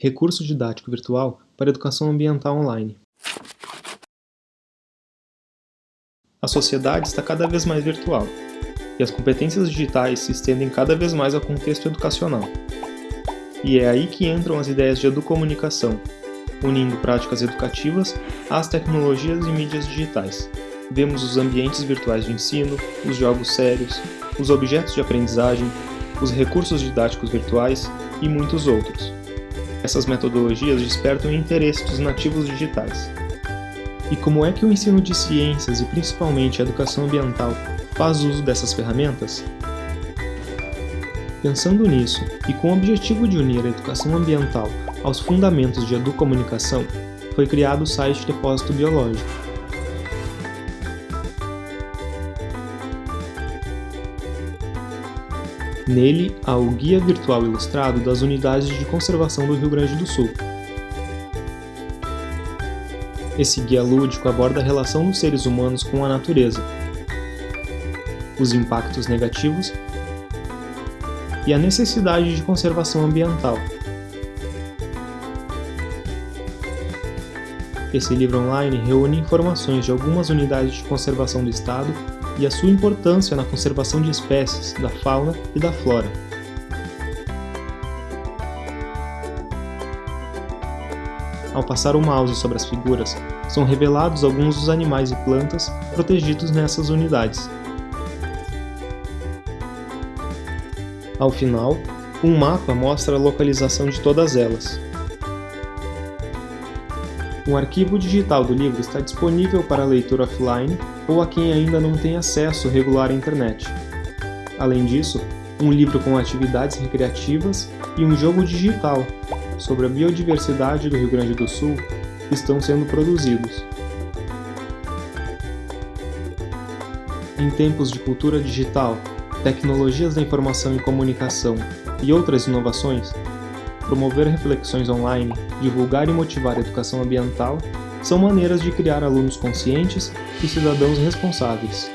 Recurso didático virtual para educação ambiental online. A sociedade está cada vez mais virtual, e as competências digitais se estendem cada vez mais ao contexto educacional. E é aí que entram as ideias de educomunicação, unindo práticas educativas às tecnologias e mídias digitais. Vemos os ambientes virtuais de ensino, os jogos sérios, os objetos de aprendizagem, os recursos didáticos virtuais e muitos outros. Essas metodologias despertam o interesse dos nativos digitais. E como é que o ensino de ciências e principalmente a educação ambiental faz uso dessas ferramentas? Pensando nisso, e com o objetivo de unir a educação ambiental aos fundamentos de educomunicação, foi criado o site Depósito Biológico. Nele há o Guia Virtual Ilustrado das Unidades de Conservação do Rio Grande do Sul. Esse guia lúdico aborda a relação dos seres humanos com a natureza, os impactos negativos e a necessidade de conservação ambiental. Esse livro online reúne informações de algumas unidades de conservação do Estado e a sua importância na conservação de espécies, da fauna e da flora. Ao passar o mouse sobre as figuras, são revelados alguns dos animais e plantas protegidos nessas unidades. Ao final, um mapa mostra a localização de todas elas. Um arquivo digital do livro está disponível para leitura offline ou a quem ainda não tem acesso regular à internet. Além disso, um livro com atividades recreativas e um jogo digital sobre a biodiversidade do Rio Grande do Sul estão sendo produzidos. Em tempos de cultura digital, tecnologias da informação e comunicação e outras inovações, promover reflexões online, divulgar e motivar a educação ambiental são maneiras de criar alunos conscientes e cidadãos responsáveis.